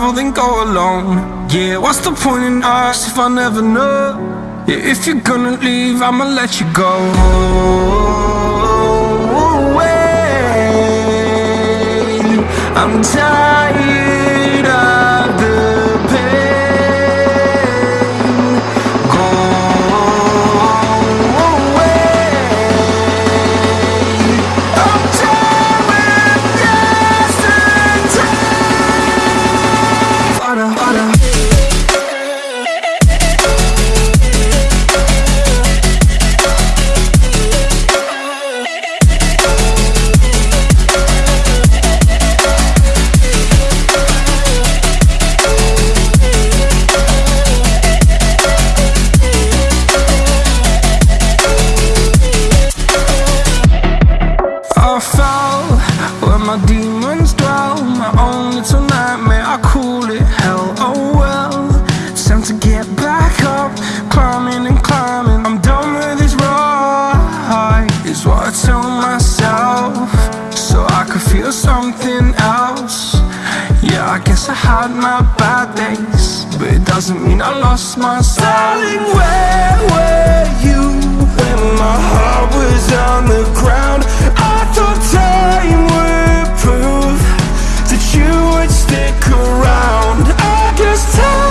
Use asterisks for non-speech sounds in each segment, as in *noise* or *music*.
travel, then go alone Yeah, what's the point in us if I never know? Yeah, if you're gonna leave, I'ma let you go away. I'm tired is what I tell myself So I could feel something else. Yeah, I guess I had my bad days But it doesn't mean I lost myself Darling, where were you when my heart was on the ground? I thought time would prove that you would stick around. I guess time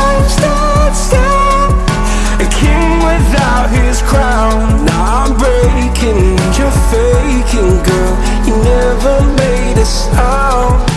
without his crown Now I'm breaking, you're faking, girl You never made a sound.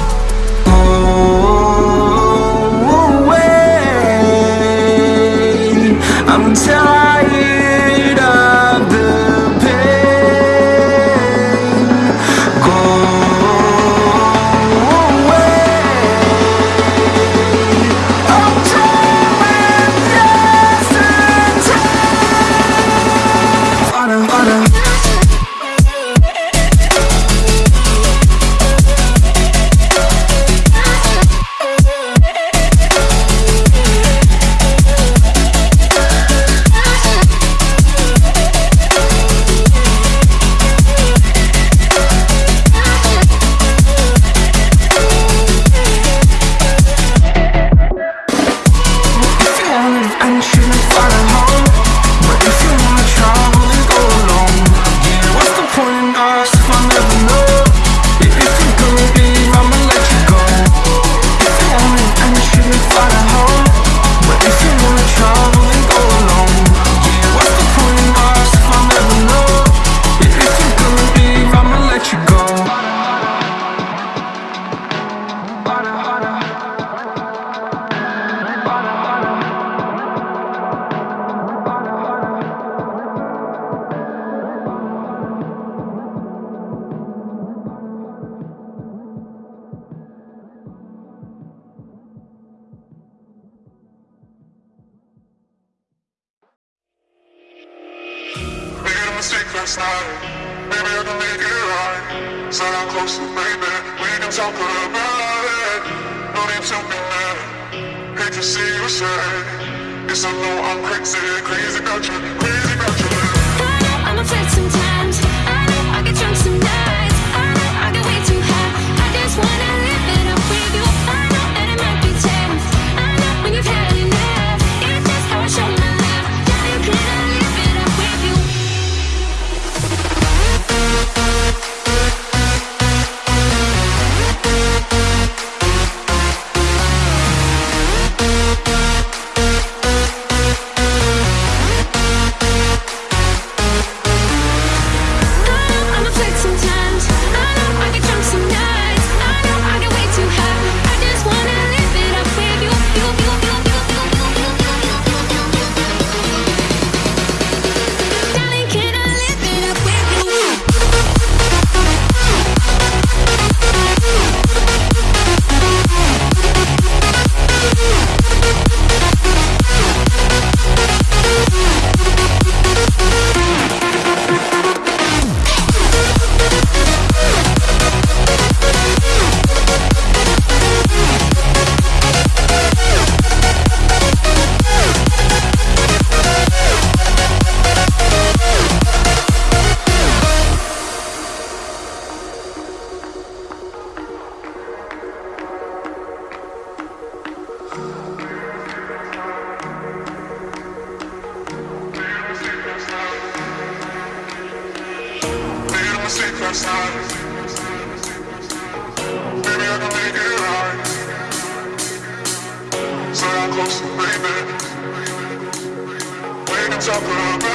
inside. Maybe I can make it right. Sit down closer, close to baby, we can talk about it. No need to be mad. Hate to see you sad. Yes, I know I'm crazy, crazy about you, crazy about you. I know I'm afraid sometimes. I know I get drunk sometimes. It's.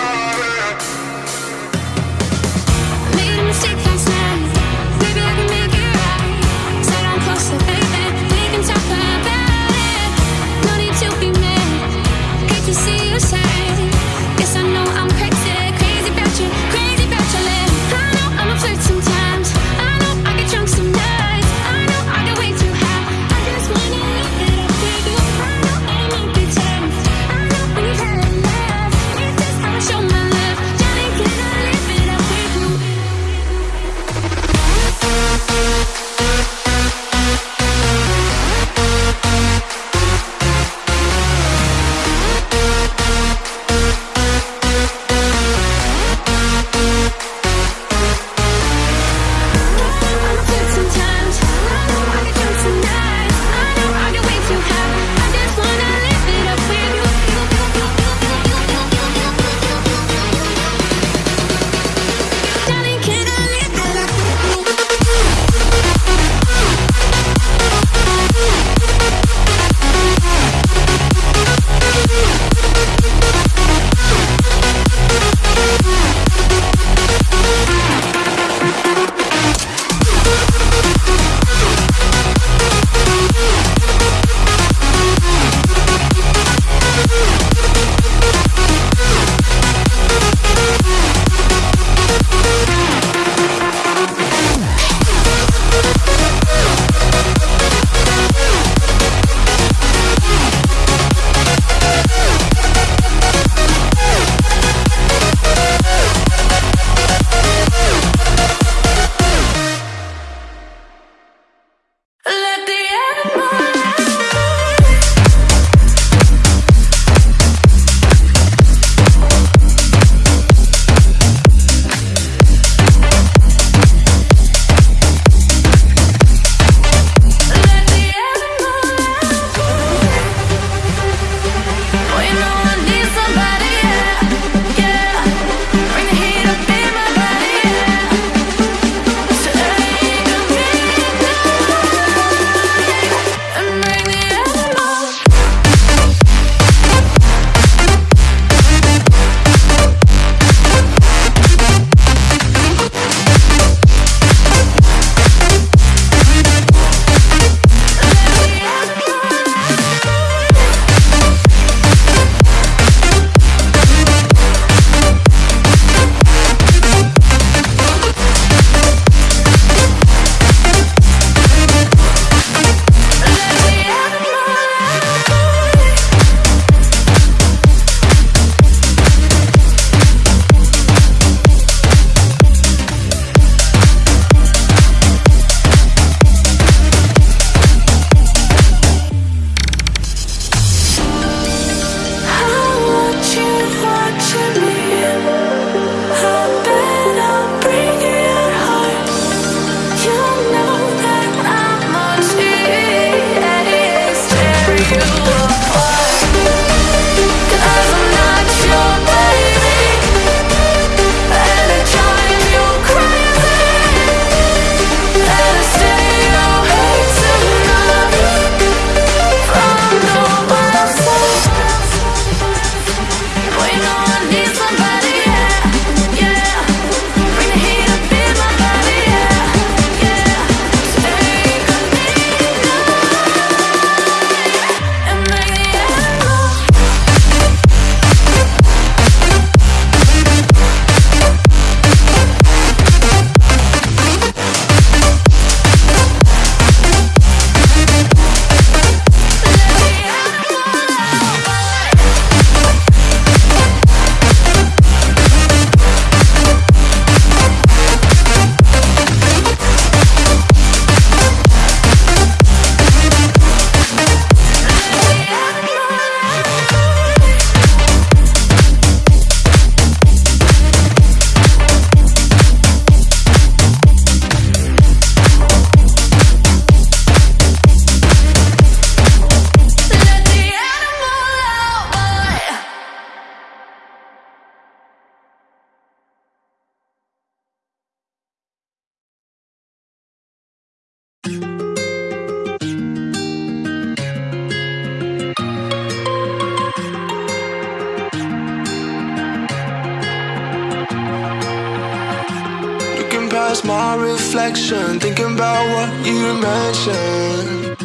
Thinking about what you mentioned.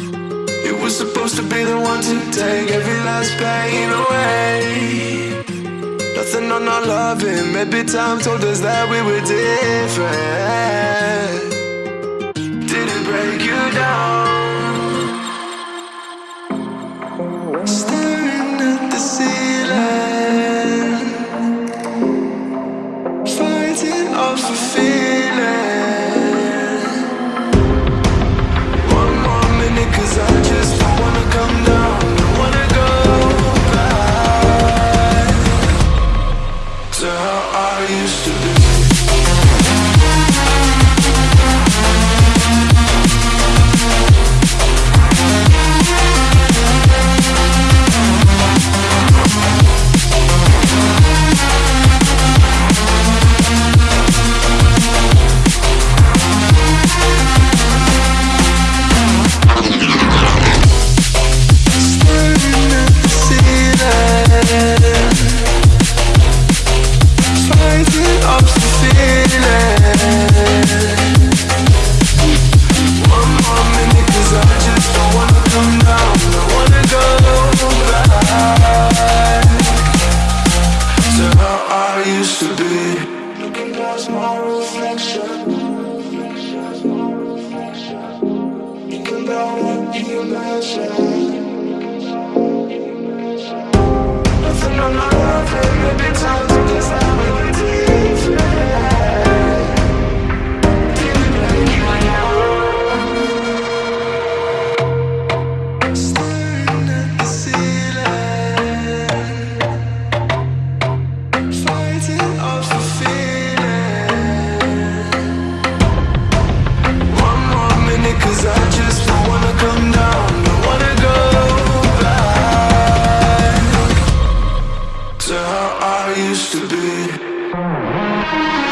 You were supposed to be the one to take every last pain away. Nothing on our loving Maybe time told us that we were different. Didn't break you down. good.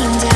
Looking down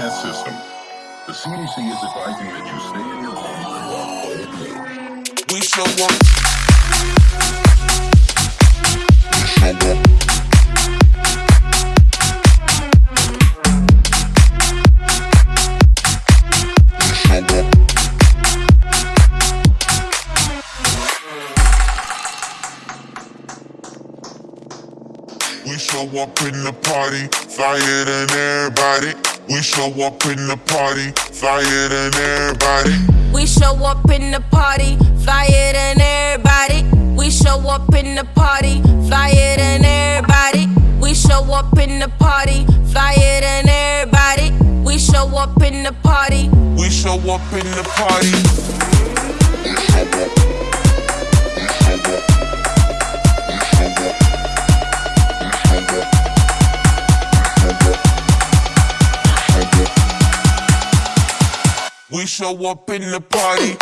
broadcast system. The CDC is advising that you stay in your home. We show up. We show up in the party, flyer than everybody. We show up in the party, flyer than everybody. We show up in the party, flyer than everybody. We show up in the party, flyer than everybody. We show up in the party, flyer than everybody. We show up in the party. We show up in the party. We show up in the party.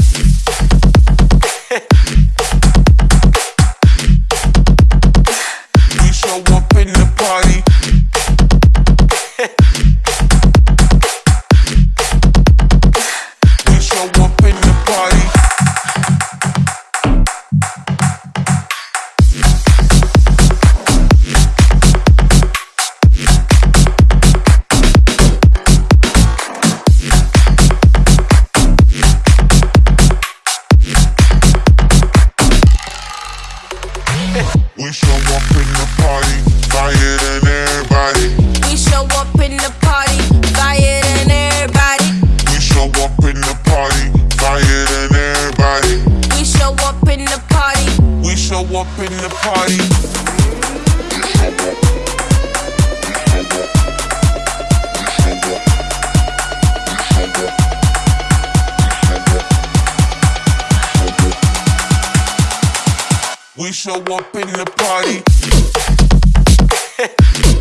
*laughs* We show up in the party. *laughs*